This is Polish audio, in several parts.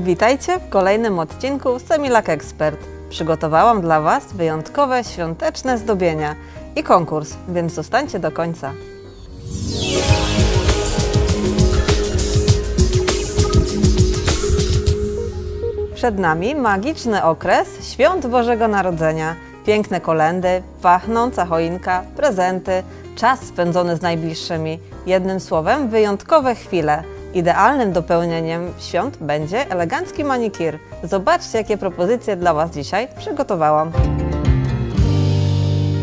Witajcie w kolejnym odcinku Semilak Expert. Przygotowałam dla Was wyjątkowe świąteczne zdobienia i konkurs, więc zostańcie do końca. Przed nami magiczny okres świąt Bożego Narodzenia. Piękne kolendy, pachnąca choinka, prezenty, czas spędzony z najbliższymi. Jednym słowem, wyjątkowe chwile. Idealnym dopełnieniem świąt będzie elegancki manikir. Zobaczcie, jakie propozycje dla Was dzisiaj przygotowałam.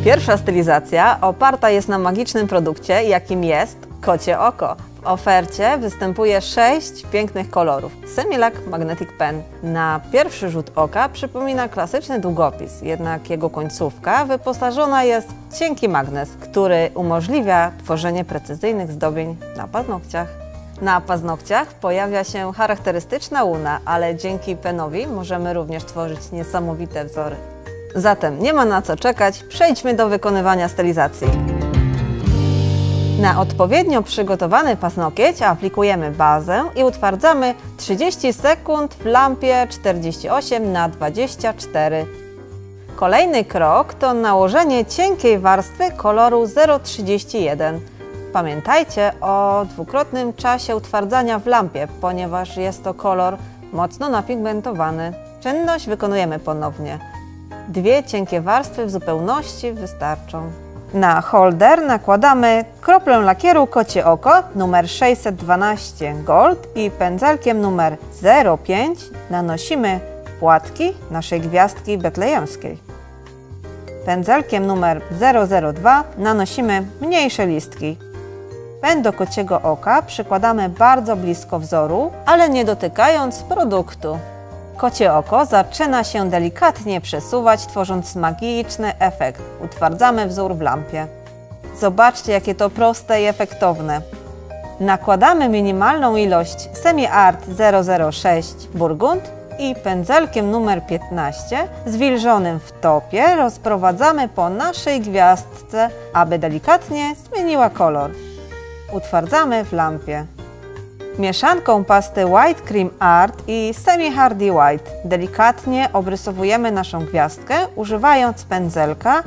Pierwsza stylizacja oparta jest na magicznym produkcie, jakim jest kocie oko. W ofercie występuje sześć pięknych kolorów. Semilac Magnetic Pen. Na pierwszy rzut oka przypomina klasyczny długopis, jednak jego końcówka wyposażona jest w cienki magnes, który umożliwia tworzenie precyzyjnych zdobień na paznokciach. Na paznokciach pojawia się charakterystyczna łuna, ale dzięki penowi możemy również tworzyć niesamowite wzory. Zatem nie ma na co czekać, przejdźmy do wykonywania stylizacji. Na odpowiednio przygotowany paznokieć aplikujemy bazę i utwardzamy 30 sekund w lampie 48 na 24. Kolejny krok to nałożenie cienkiej warstwy koloru 031. Pamiętajcie o dwukrotnym czasie utwardzania w lampie, ponieważ jest to kolor mocno napigmentowany. Czynność wykonujemy ponownie. Dwie cienkie warstwy w zupełności wystarczą. Na holder nakładamy kroplę lakieru kocie oko numer 612 Gold i pędzelkiem numer 05 nanosimy płatki naszej gwiazdki betlejemskiej. Pędzelkiem numer 002 nanosimy mniejsze listki. Pęd do kociego oka przykładamy bardzo blisko wzoru, ale nie dotykając produktu. Kocie oko zaczyna się delikatnie przesuwać, tworząc magiczny efekt. Utwardzamy wzór w lampie. Zobaczcie, jakie to proste i efektowne. Nakładamy minimalną ilość Semi Art 006 Burgund i pędzelkiem numer 15 zwilżonym w topie rozprowadzamy po naszej gwiazdce, aby delikatnie zmieniła kolor. Utwardzamy w lampie. Mieszanką pasty White Cream Art i Semi Hardy White delikatnie obrysowujemy naszą gwiazdkę używając pędzelka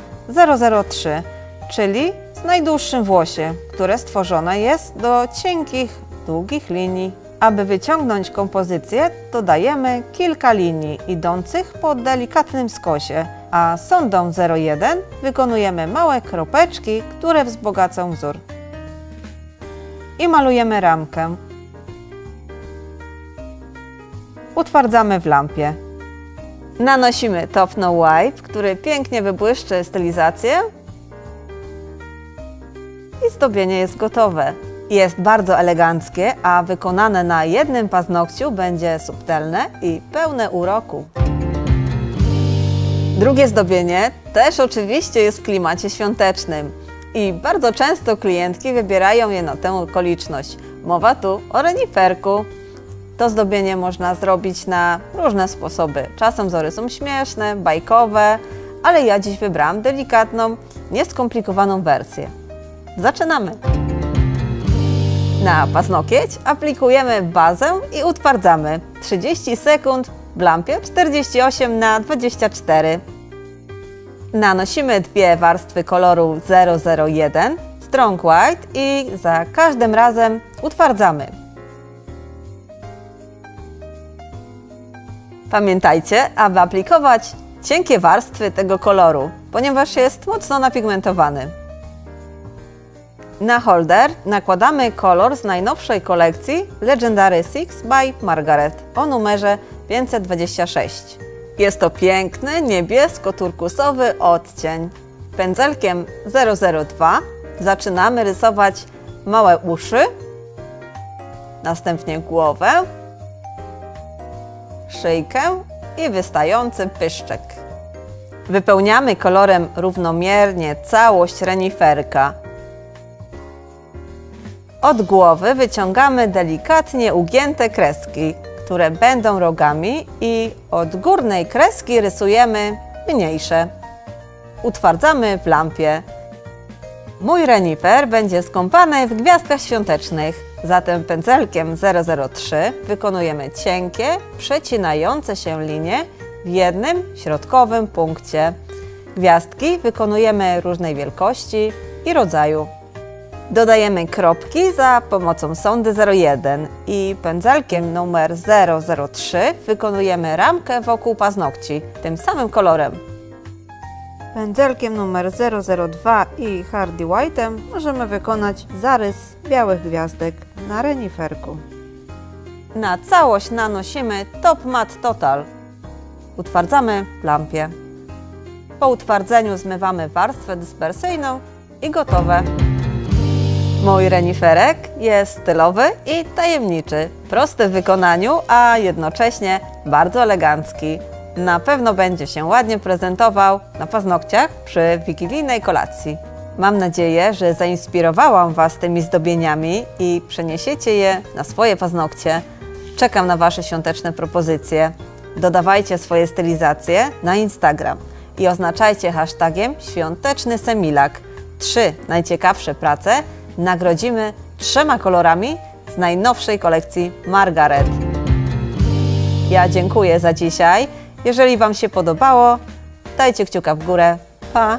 003, czyli z najdłuższym włosie, które stworzone jest do cienkich, długich linii. Aby wyciągnąć kompozycję, dodajemy kilka linii idących po delikatnym skosie, a sondą 01 wykonujemy małe kropeczki, które wzbogacą wzór. I malujemy ramkę. utwardzamy w lampie. Nanosimy Top No White, który pięknie wybłyszczy stylizację i zdobienie jest gotowe. Jest bardzo eleganckie, a wykonane na jednym paznokciu będzie subtelne i pełne uroku. Drugie zdobienie też oczywiście jest w klimacie świątecznym i bardzo często klientki wybierają je na tę okoliczność. Mowa tu o reniferku. To zdobienie można zrobić na różne sposoby. Czasem wzory są śmieszne, bajkowe, ale ja dziś wybrałam delikatną, nieskomplikowaną wersję. Zaczynamy! Na paznokieć aplikujemy bazę i utwardzamy 30 sekund w lampie 48 na 24. Nanosimy dwie warstwy koloru 001 Strong White i za każdym razem utwardzamy. Pamiętajcie, aby aplikować cienkie warstwy tego koloru, ponieważ jest mocno napigmentowany. Na holder nakładamy kolor z najnowszej kolekcji Legendary 6 by Margaret o numerze 526. Jest to piękny, niebiesko-turkusowy odcień. Pędzelkiem 002 zaczynamy rysować małe uszy, następnie głowę, szyjkę i wystający pyszczek. Wypełniamy kolorem równomiernie całość reniferka. Od głowy wyciągamy delikatnie ugięte kreski, które będą rogami i od górnej kreski rysujemy mniejsze. Utwardzamy w lampie. Mój renifer będzie skąpany w gwiazdkach świątecznych. Zatem pędzelkiem 003 wykonujemy cienkie, przecinające się linie w jednym środkowym punkcie. Gwiazdki wykonujemy różnej wielkości i rodzaju. Dodajemy kropki za pomocą sondy 01 i pędzelkiem numer 003 wykonujemy ramkę wokół paznokci tym samym kolorem. Pędzelkiem numer 002 i Hardy White'em możemy wykonać zarys białych gwiazdek na reniferku. Na całość nanosimy Top Matte Total. Utwardzamy w lampie. Po utwardzeniu zmywamy warstwę dyspersyjną i gotowe. Mój reniferek jest stylowy i tajemniczy, prosty w wykonaniu, a jednocześnie bardzo elegancki. Na pewno będzie się ładnie prezentował na paznokciach przy wigilijnej kolacji. Mam nadzieję, że zainspirowałam Was tymi zdobieniami i przeniesiecie je na swoje paznokcie. Czekam na Wasze świąteczne propozycje. Dodawajcie swoje stylizacje na Instagram i oznaczajcie hashtagiem świąteczny semilak. Trzy najciekawsze prace nagrodzimy trzema kolorami z najnowszej kolekcji Margaret. Ja dziękuję za dzisiaj. Jeżeli Wam się podobało, dajcie kciuka w górę. Pa!